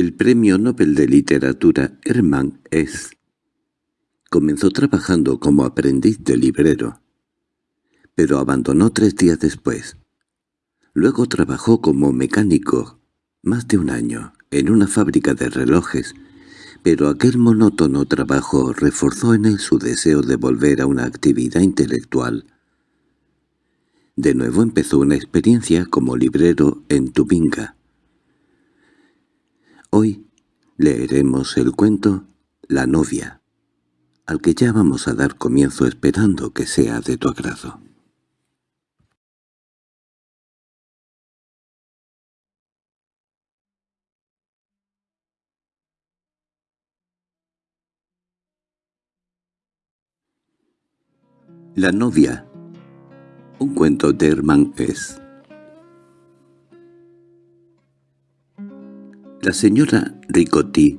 El premio Nobel de Literatura Hermann Hesse comenzó trabajando como aprendiz de librero, pero abandonó tres días después. Luego trabajó como mecánico más de un año en una fábrica de relojes, pero aquel monótono trabajo reforzó en él su deseo de volver a una actividad intelectual. De nuevo empezó una experiencia como librero en Tubinga. Hoy leeremos el cuento La novia, al que ya vamos a dar comienzo esperando que sea de tu agrado. La novia Un cuento de Hermann Hesse La señora Ricotti,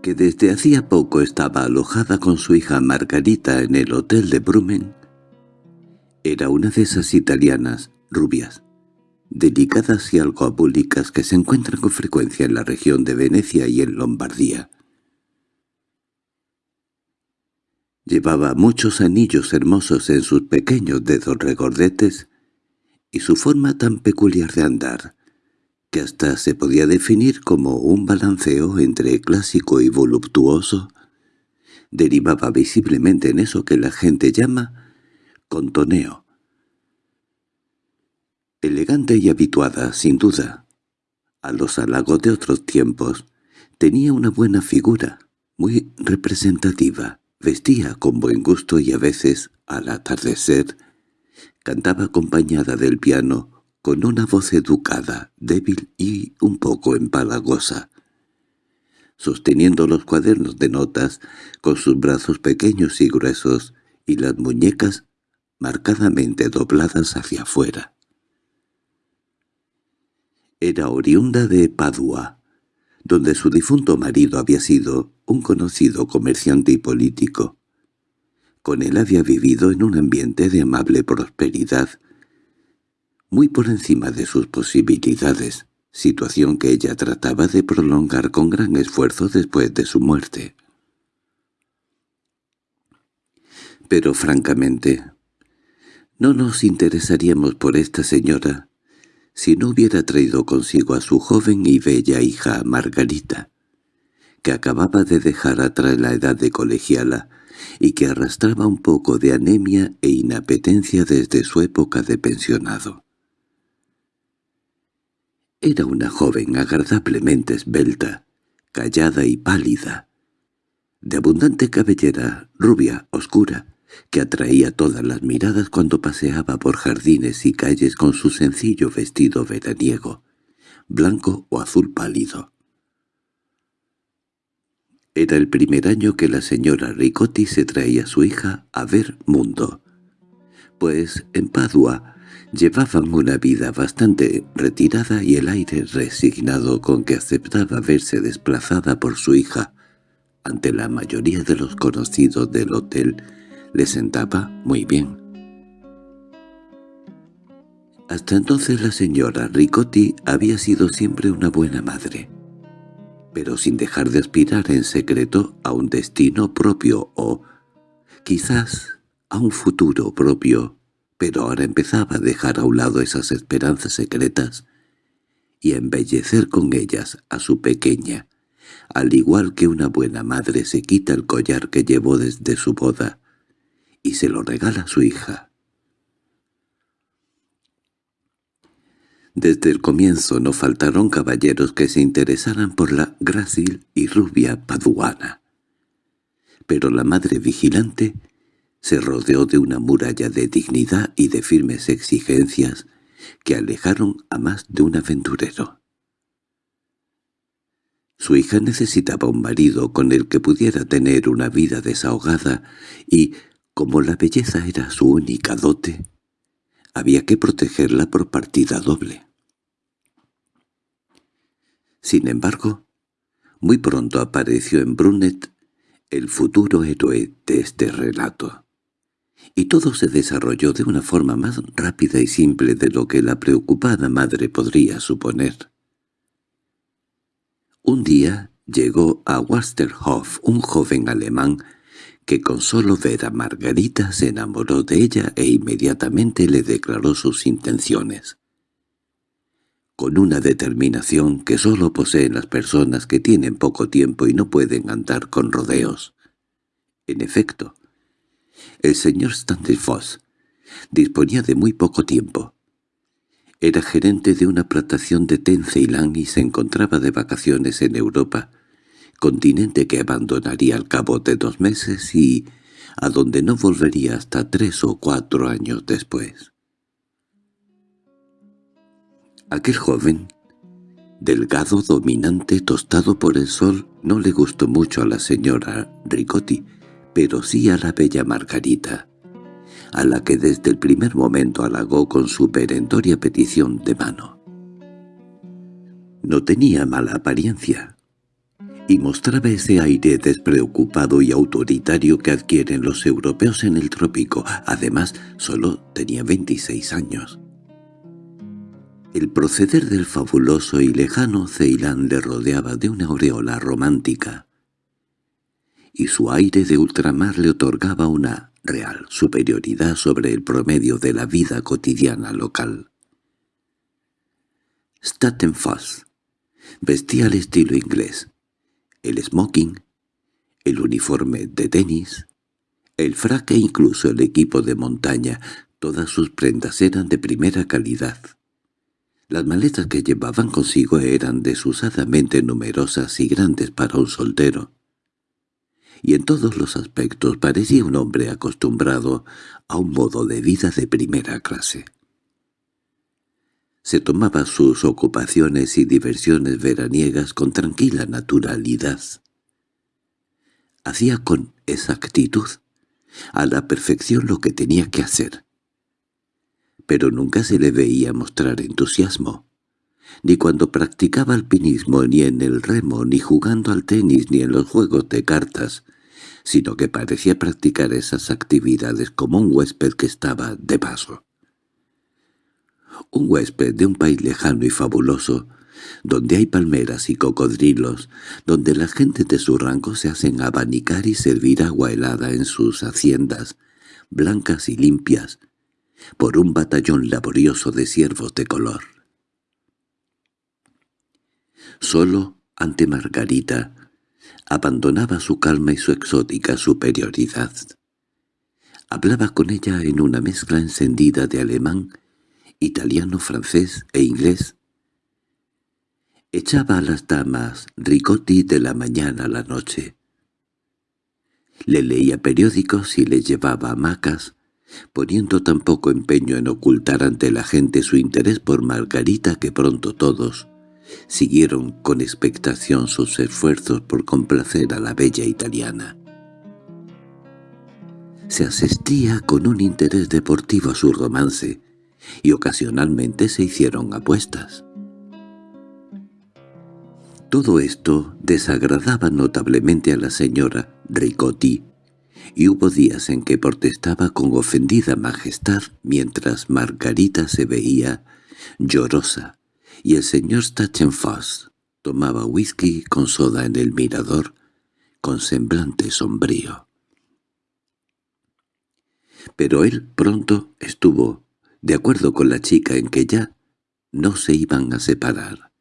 que desde hacía poco estaba alojada con su hija Margarita en el hotel de Brumen, era una de esas italianas rubias, delicadas y algo abúlicas que se encuentran con frecuencia en la región de Venecia y en Lombardía. Llevaba muchos anillos hermosos en sus pequeños dedos regordetes y su forma tan peculiar de andar, que hasta se podía definir como un balanceo entre clásico y voluptuoso, derivaba visiblemente en eso que la gente llama contoneo. Elegante y habituada, sin duda, a los halagos de otros tiempos, tenía una buena figura, muy representativa, Vestía con buen gusto y a veces, al atardecer, cantaba acompañada del piano con una voz educada, débil y un poco empalagosa. Sosteniendo los cuadernos de notas con sus brazos pequeños y gruesos y las muñecas marcadamente dobladas hacia afuera. Era oriunda de Padua, donde su difunto marido había sido un conocido comerciante y político. Con él había vivido en un ambiente de amable prosperidad, muy por encima de sus posibilidades, situación que ella trataba de prolongar con gran esfuerzo después de su muerte. Pero francamente, no nos interesaríamos por esta señora si no hubiera traído consigo a su joven y bella hija Margarita, que acababa de dejar atrás la edad de colegiala y que arrastraba un poco de anemia e inapetencia desde su época de pensionado. Era una joven agradablemente esbelta, callada y pálida, de abundante cabellera, rubia, oscura, que atraía todas las miradas cuando paseaba por jardines y calles con su sencillo vestido veraniego, blanco o azul pálido. Era el primer año que la señora Ricotti se traía a su hija a ver mundo, pues en Padua llevaban una vida bastante retirada y el aire resignado con que aceptaba verse desplazada por su hija ante la mayoría de los conocidos del hotel le sentaba muy bien. Hasta entonces la señora Ricotti había sido siempre una buena madre, pero sin dejar de aspirar en secreto a un destino propio o, quizás, a un futuro propio, pero ahora empezaba a dejar a un lado esas esperanzas secretas y a embellecer con ellas a su pequeña, al igual que una buena madre se quita el collar que llevó desde su boda y se lo regala a su hija. Desde el comienzo no faltaron caballeros que se interesaran por la grácil y rubia paduana. Pero la madre vigilante se rodeó de una muralla de dignidad y de firmes exigencias que alejaron a más de un aventurero. Su hija necesitaba un marido con el que pudiera tener una vida desahogada y como la belleza era su única dote, había que protegerla por partida doble. Sin embargo, muy pronto apareció en Brunet el futuro héroe de este relato, y todo se desarrolló de una forma más rápida y simple de lo que la preocupada madre podría suponer. Un día llegó a Westerhof un joven alemán que con solo ver a Margarita se enamoró de ella e inmediatamente le declaró sus intenciones. Con una determinación que sólo poseen las personas que tienen poco tiempo y no pueden andar con rodeos. En efecto, el señor Foss disponía de muy poco tiempo. Era gerente de una plantación de té en y se encontraba de vacaciones en Europa, continente que abandonaría al cabo de dos meses y a donde no volvería hasta tres o cuatro años después. Aquel joven, delgado, dominante, tostado por el sol, no le gustó mucho a la señora Ricotti, pero sí a la bella Margarita, a la que desde el primer momento halagó con su perentoria petición de mano. No tenía mala apariencia, y mostraba ese aire despreocupado y autoritario que adquieren los europeos en el trópico. Además, solo tenía 26 años. El proceder del fabuloso y lejano Ceilán le rodeaba de una aureola romántica, y su aire de ultramar le otorgaba una real superioridad sobre el promedio de la vida cotidiana local. Foss vestía al estilo inglés, el smoking, el uniforme de tenis, el frac e incluso el equipo de montaña, todas sus prendas eran de primera calidad. Las maletas que llevaban consigo eran desusadamente numerosas y grandes para un soltero y en todos los aspectos parecía un hombre acostumbrado a un modo de vida de primera clase. Se tomaba sus ocupaciones y diversiones veraniegas con tranquila naturalidad. Hacía con exactitud, a la perfección lo que tenía que hacer. Pero nunca se le veía mostrar entusiasmo, ni cuando practicaba alpinismo, ni en el remo, ni jugando al tenis, ni en los juegos de cartas, sino que parecía practicar esas actividades como un huésped que estaba de paso. Un huésped de un país lejano y fabuloso, donde hay palmeras y cocodrilos, donde la gente de su rango se hacen abanicar y servir agua helada en sus haciendas, blancas y limpias, por un batallón laborioso de siervos de color. Solo ante Margarita, abandonaba su calma y su exótica superioridad. Hablaba con ella en una mezcla encendida de alemán, italiano, francés e inglés. Echaba a las damas ricotti de la mañana a la noche. Le leía periódicos y le llevaba hamacas, poniendo tan poco empeño en ocultar ante la gente su interés por Margarita que pronto todos, siguieron con expectación sus esfuerzos por complacer a la bella italiana. Se asistía con un interés deportivo a su romance, y ocasionalmente se hicieron apuestas. Todo esto desagradaba notablemente a la señora Ricotti, y hubo días en que protestaba con ofendida majestad mientras Margarita se veía llorosa, y el señor Stachenfoss tomaba whisky con soda en el mirador, con semblante sombrío. Pero él pronto estuvo de acuerdo con la chica en que ya no se iban a separar.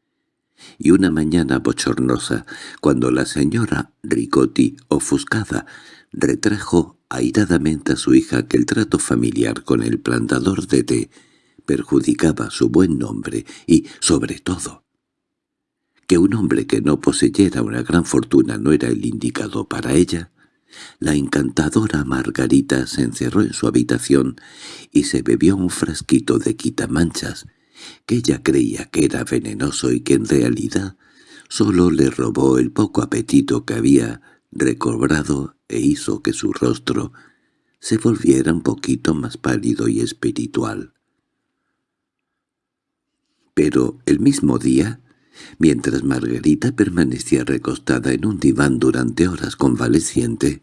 Y una mañana bochornosa, cuando la señora Ricotti, ofuscada, retrajo airadamente a su hija que el trato familiar con el plantador de té perjudicaba su buen nombre y, sobre todo, que un hombre que no poseyera una gran fortuna no era el indicado para ella, la encantadora Margarita se encerró en su habitación y se bebió un frasquito de quitamanchas que ella creía que era venenoso y que en realidad solo le robó el poco apetito que había recobrado e hizo que su rostro se volviera un poquito más pálido y espiritual. Pero el mismo día, mientras Margarita permanecía recostada en un diván durante horas convaleciente,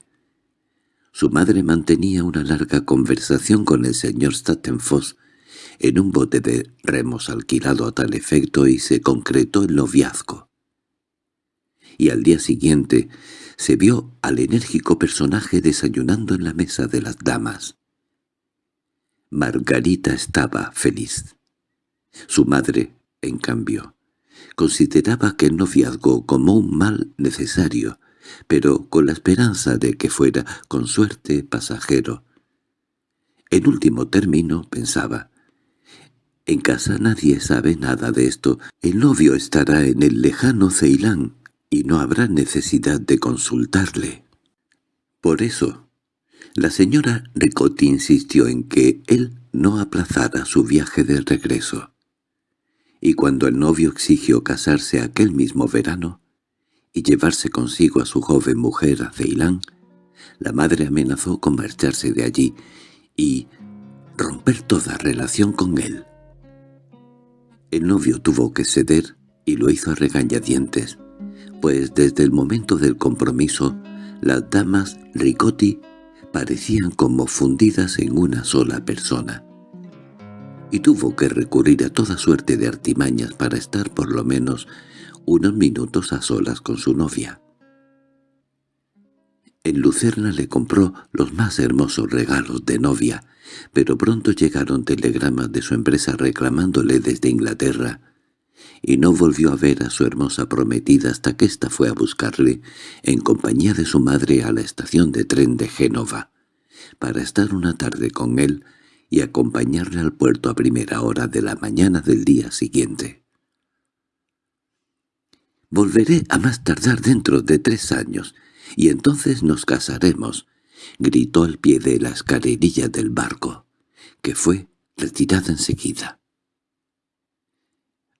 su madre mantenía una larga conversación con el señor Stattenfoss en un bote de remos alquilado a tal efecto y se concretó el noviazgo. y al día siguiente se vio al enérgico personaje desayunando en la mesa de las damas. Margarita estaba feliz. Su madre, en cambio, consideraba que el noviazgo como un mal necesario, pero con la esperanza de que fuera, con suerte, pasajero. En último término, pensaba, en casa nadie sabe nada de esto, el novio estará en el lejano Ceilán, y no habrá necesidad de consultarle. Por eso, la señora Ricotti insistió en que él no aplazara su viaje de regreso. Y cuando el novio exigió casarse aquel mismo verano y llevarse consigo a su joven mujer a Ceilán, la madre amenazó con marcharse de allí y romper toda relación con él. El novio tuvo que ceder y lo hizo a regañadientes, pues desde el momento del compromiso las damas Ricotti parecían como fundidas en una sola persona, y tuvo que recurrir a toda suerte de artimañas para estar por lo menos unos minutos a solas con su novia. En Lucerna le compró los más hermosos regalos de novia, pero pronto llegaron telegramas de su empresa reclamándole desde Inglaterra y no volvió a ver a su hermosa prometida hasta que ésta fue a buscarle, en compañía de su madre, a la estación de tren de Génova, para estar una tarde con él y acompañarle al puerto a primera hora de la mañana del día siguiente. «Volveré a más tardar dentro de tres años, y entonces nos casaremos», gritó al pie de la escalerilla del barco, que fue retirada enseguida.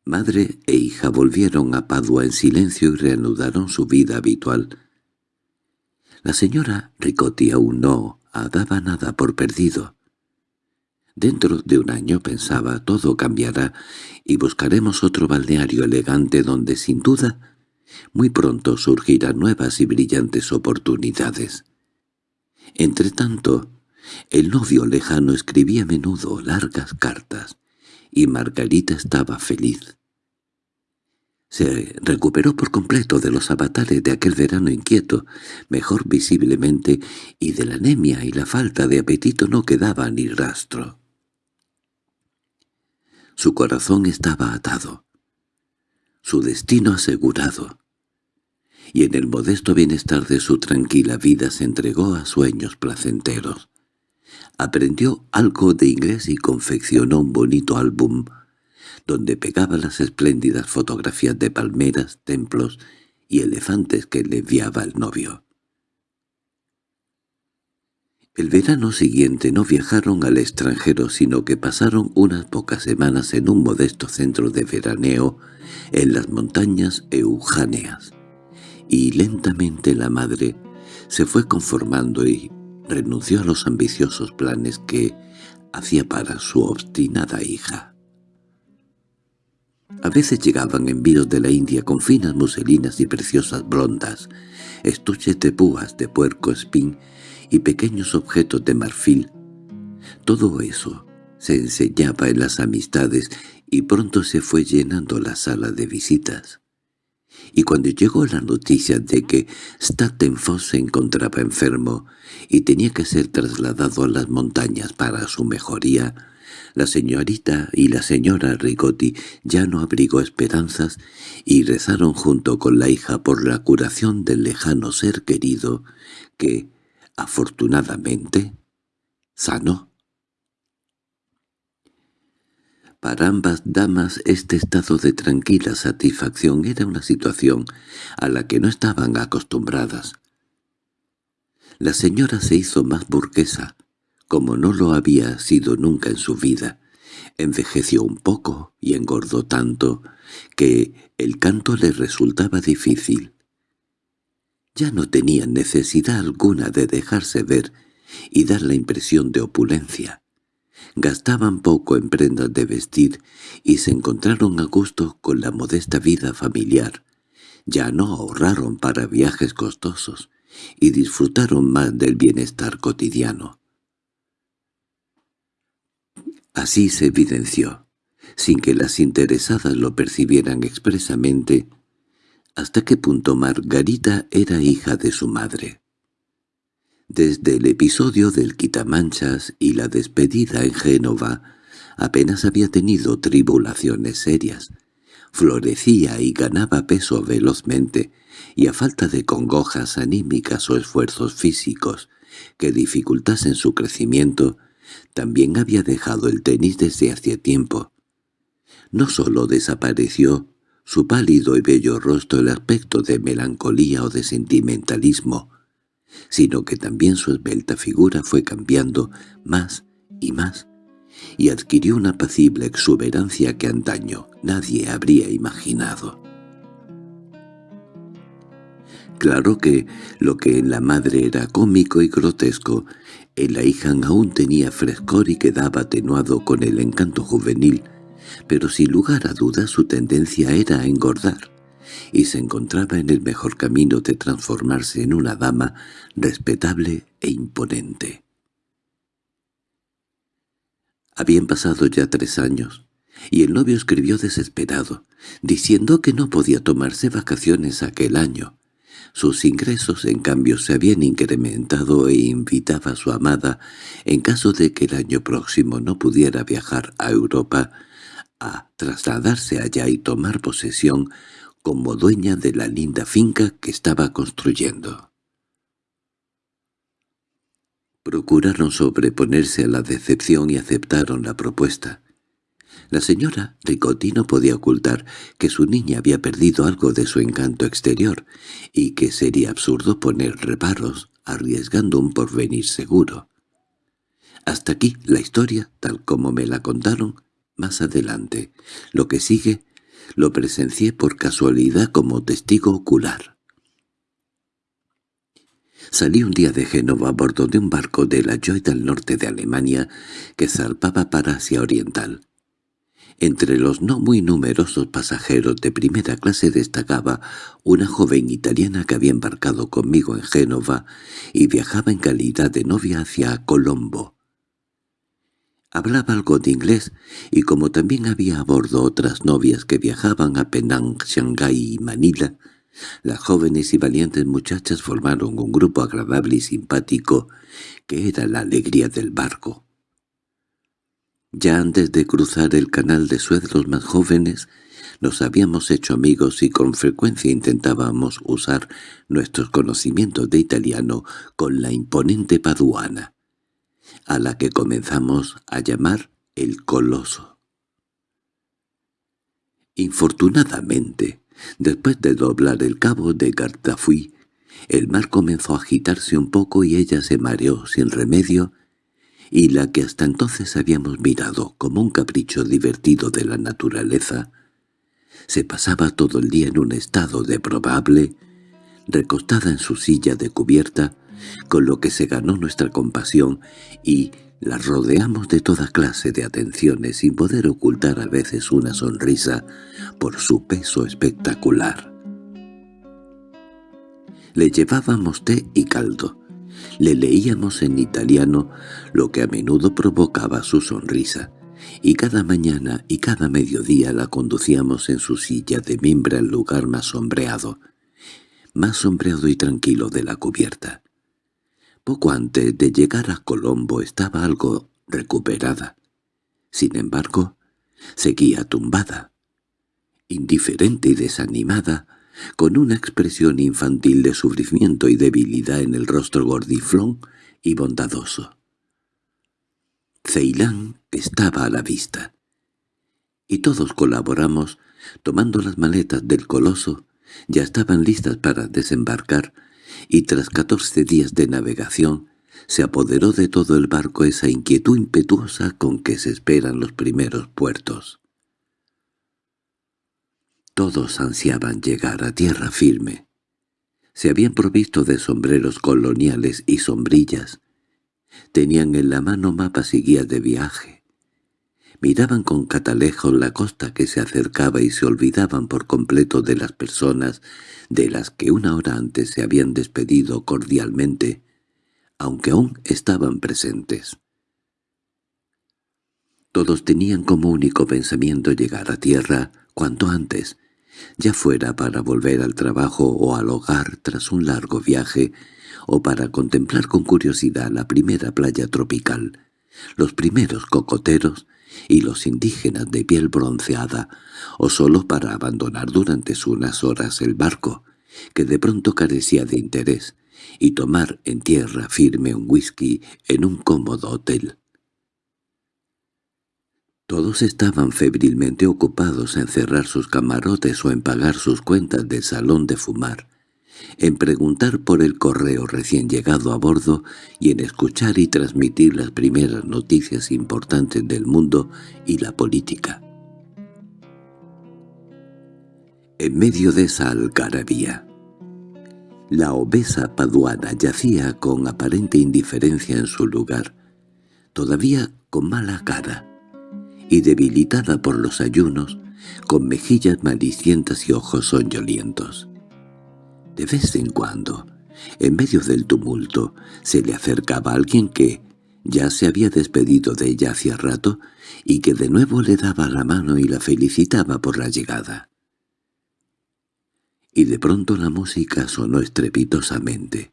Madre e hija volvieron a Padua en silencio y reanudaron su vida habitual. La señora Ricotti aún no daba nada por perdido. Dentro de un año, pensaba, todo cambiará y buscaremos otro balneario elegante donde, sin duda, muy pronto surgirán nuevas y brillantes oportunidades. Entretanto, el novio lejano escribía a menudo largas cartas, y Margarita estaba feliz. Se recuperó por completo de los avatares de aquel verano inquieto, mejor visiblemente, y de la anemia y la falta de apetito no quedaba ni rastro. Su corazón estaba atado, su destino asegurado, y en el modesto bienestar de su tranquila vida se entregó a sueños placenteros. Aprendió algo de inglés y confeccionó un bonito álbum donde pegaba las espléndidas fotografías de palmeras, templos y elefantes que le enviaba el novio. El verano siguiente no viajaron al extranjero, sino que pasaron unas pocas semanas en un modesto centro de veraneo en las montañas eujáneas, y lentamente la madre se fue conformando y renunció a los ambiciosos planes que hacía para su obstinada hija. A veces llegaban envíos de la India con finas muselinas y preciosas blondas, estuches de púas de puerco espín y pequeños objetos de marfil. Todo eso se enseñaba en las amistades y pronto se fue llenando la sala de visitas y cuando llegó la noticia de que Stattenfoss se encontraba enfermo y tenía que ser trasladado a las montañas para su mejoría, la señorita y la señora Rigotti ya no abrigó esperanzas y rezaron junto con la hija por la curación del lejano ser querido que, afortunadamente, sanó. Para ambas damas este estado de tranquila satisfacción era una situación a la que no estaban acostumbradas. La señora se hizo más burguesa, como no lo había sido nunca en su vida. Envejeció un poco y engordó tanto que el canto le resultaba difícil. Ya no tenía necesidad alguna de dejarse ver y dar la impresión de opulencia. Gastaban poco en prendas de vestir y se encontraron a gusto con la modesta vida familiar. Ya no ahorraron para viajes costosos y disfrutaron más del bienestar cotidiano. Así se evidenció, sin que las interesadas lo percibieran expresamente, hasta qué punto Margarita era hija de su madre. Desde el episodio del quitamanchas y la despedida en Génova, apenas había tenido tribulaciones serias. Florecía y ganaba peso velozmente, y a falta de congojas anímicas o esfuerzos físicos que dificultasen su crecimiento, también había dejado el tenis desde hacía tiempo. No sólo desapareció su pálido y bello rostro el aspecto de melancolía o de sentimentalismo, sino que también su esbelta figura fue cambiando más y más, y adquirió una apacible exuberancia que antaño nadie habría imaginado. Claro que lo que en la madre era cómico y grotesco, en la hija aún tenía frescor y quedaba atenuado con el encanto juvenil, pero sin lugar a dudas su tendencia era a engordar, y se encontraba en el mejor camino de transformarse en una dama respetable e imponente. Habían pasado ya tres años, y el novio escribió desesperado, diciendo que no podía tomarse vacaciones aquel año. Sus ingresos, en cambio, se habían incrementado e invitaba a su amada, en caso de que el año próximo no pudiera viajar a Europa, a trasladarse allá y tomar posesión como dueña de la linda finca que estaba construyendo. Procuraron sobreponerse a la decepción y aceptaron la propuesta. La señora Ricotti no podía ocultar que su niña había perdido algo de su encanto exterior y que sería absurdo poner reparos arriesgando un porvenir seguro. Hasta aquí la historia, tal como me la contaron, más adelante. Lo que sigue lo presencié por casualidad como testigo ocular. Salí un día de Génova a bordo de un barco de la Joy del norte de Alemania que zarpaba para Asia Oriental. Entre los no muy numerosos pasajeros de primera clase destacaba una joven italiana que había embarcado conmigo en Génova y viajaba en calidad de novia hacia Colombo. Hablaba algo de inglés y como también había a bordo otras novias que viajaban a Penang, Shanghái y Manila, las jóvenes y valientes muchachas formaron un grupo agradable y simpático que era la alegría del barco. Ya antes de cruzar el canal de Suez los más jóvenes nos habíamos hecho amigos y con frecuencia intentábamos usar nuestros conocimientos de italiano con la imponente paduana, a la que comenzamos a llamar el Coloso. Infortunadamente, Después de doblar el cabo de Gartafui, el mar comenzó a agitarse un poco y ella se mareó sin remedio, y la que hasta entonces habíamos mirado como un capricho divertido de la naturaleza, se pasaba todo el día en un estado de probable, recostada en su silla de cubierta, con lo que se ganó nuestra compasión y la rodeamos de toda clase de atenciones sin poder ocultar a veces una sonrisa por su peso espectacular. Le llevábamos té y caldo. Le leíamos en italiano, lo que a menudo provocaba su sonrisa, y cada mañana y cada mediodía la conducíamos en su silla de mimbre al lugar más sombreado, más sombreado y tranquilo de la cubierta. Poco antes de llegar a Colombo estaba algo recuperada. Sin embargo, seguía tumbada, indiferente y desanimada, con una expresión infantil de sufrimiento y debilidad en el rostro gordiflón y bondadoso. Ceilán estaba a la vista, y todos colaboramos, tomando las maletas del coloso, ya estaban listas para desembarcar, y tras catorce días de navegación se apoderó de todo el barco esa inquietud impetuosa con que se esperan los primeros puertos. Todos ansiaban llegar a tierra firme. Se habían provisto de sombreros coloniales y sombrillas. Tenían en la mano mapas y guías de viaje. Miraban con catalejo la costa que se acercaba y se olvidaban por completo de las personas de las que una hora antes se habían despedido cordialmente, aunque aún estaban presentes. Todos tenían como único pensamiento llegar a tierra cuanto antes, ya fuera para volver al trabajo o al hogar tras un largo viaje, o para contemplar con curiosidad la primera playa tropical, los primeros cocoteros y los indígenas de piel bronceada, o solo para abandonar durante unas horas el barco, que de pronto carecía de interés, y tomar en tierra firme un whisky en un cómodo hotel. Todos estaban febrilmente ocupados en cerrar sus camarotes o en pagar sus cuentas de salón de fumar, en preguntar por el correo recién llegado a bordo y en escuchar y transmitir las primeras noticias importantes del mundo y la política. En medio de esa algarabía, la obesa paduana yacía con aparente indiferencia en su lugar, todavía con mala cara, y debilitada por los ayunos, con mejillas malicientas y ojos soñolientos. De vez en cuando, en medio del tumulto, se le acercaba alguien que ya se había despedido de ella hacía rato y que de nuevo le daba la mano y la felicitaba por la llegada. Y de pronto la música sonó estrepitosamente.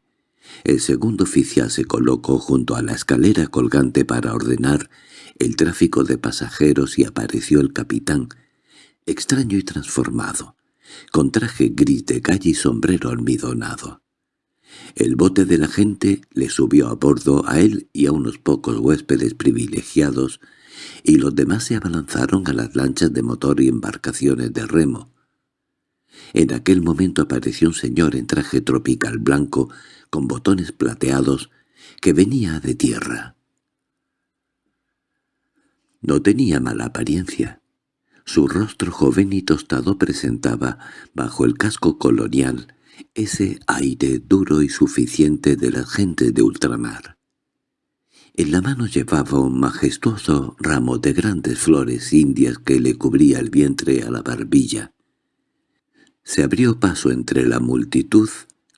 El segundo oficial se colocó junto a la escalera colgante para ordenar el tráfico de pasajeros y apareció el capitán, extraño y transformado, con traje gris de calle y sombrero almidonado. El bote de la gente le subió a bordo a él y a unos pocos huéspedes privilegiados, y los demás se abalanzaron a las lanchas de motor y embarcaciones de remo. En aquel momento apareció un señor en traje tropical blanco, con botones plateados, que venía de tierra. No tenía mala apariencia. Su rostro joven y tostado presentaba, bajo el casco colonial, ese aire duro y suficiente de la gente de ultramar. En la mano llevaba un majestuoso ramo de grandes flores indias que le cubría el vientre a la barbilla. Se abrió paso entre la multitud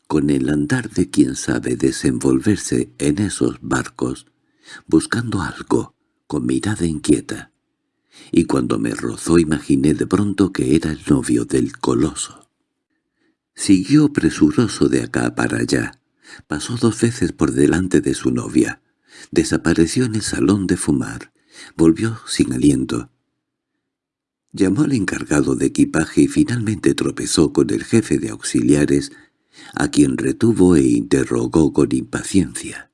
con el andar de quien sabe desenvolverse en esos barcos, buscando algo, con mirada inquieta, y cuando me rozó imaginé de pronto que era el novio del coloso. Siguió presuroso de acá para allá, pasó dos veces por delante de su novia, desapareció en el salón de fumar, volvió sin aliento. Llamó al encargado de equipaje y finalmente tropezó con el jefe de auxiliares, a quien retuvo e interrogó con impaciencia.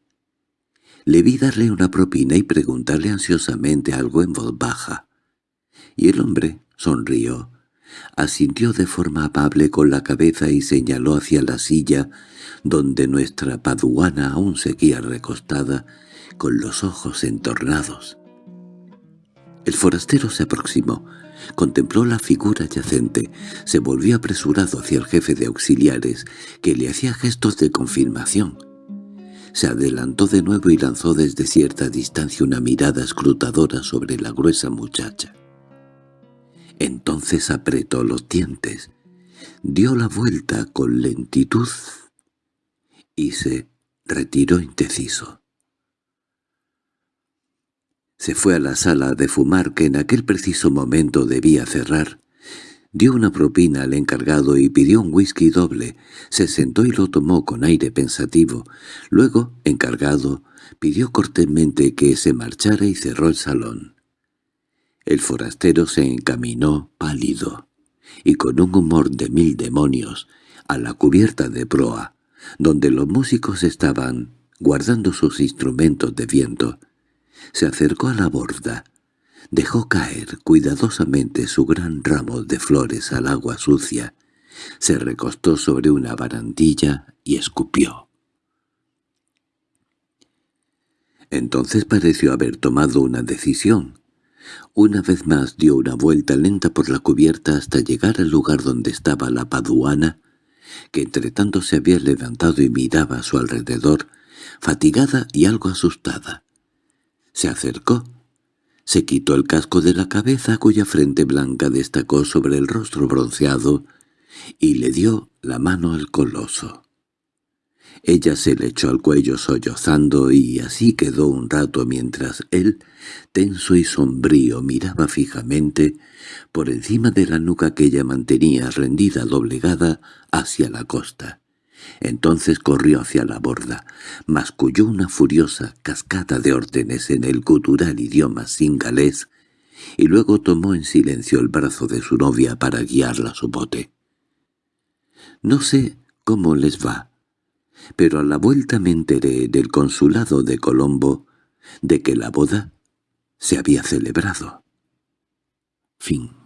Le vi darle una propina y preguntarle ansiosamente algo en voz baja. Y el hombre sonrió, asintió de forma amable con la cabeza y señaló hacia la silla donde nuestra paduana aún seguía recostada, con los ojos entornados. El forastero se aproximó, contempló la figura yacente, se volvió apresurado hacia el jefe de auxiliares, que le hacía gestos de confirmación se adelantó de nuevo y lanzó desde cierta distancia una mirada escrutadora sobre la gruesa muchacha. Entonces apretó los dientes, dio la vuelta con lentitud y se retiró indeciso. Se fue a la sala de fumar que en aquel preciso momento debía cerrar Dio una propina al encargado y pidió un whisky doble. Se sentó y lo tomó con aire pensativo. Luego, encargado, pidió cortésmente que se marchara y cerró el salón. El forastero se encaminó pálido y con un humor de mil demonios a la cubierta de proa, donde los músicos estaban guardando sus instrumentos de viento. Se acercó a la borda, Dejó caer cuidadosamente su gran ramo de flores al agua sucia, se recostó sobre una barandilla y escupió. Entonces pareció haber tomado una decisión. Una vez más dio una vuelta lenta por la cubierta hasta llegar al lugar donde estaba la paduana, que entre tanto se había levantado y miraba a su alrededor, fatigada y algo asustada. Se acercó se quitó el casco de la cabeza cuya frente blanca destacó sobre el rostro bronceado y le dio la mano al coloso. Ella se le echó al cuello sollozando y así quedó un rato mientras él, tenso y sombrío, miraba fijamente por encima de la nuca que ella mantenía rendida doblegada hacia la costa. Entonces corrió hacia la borda, masculló una furiosa cascada de órdenes en el gutural idioma singalés y luego tomó en silencio el brazo de su novia para guiarla a su bote. «No sé cómo les va», pero a la vuelta me enteré del consulado de Colombo de que la boda se había celebrado. Fin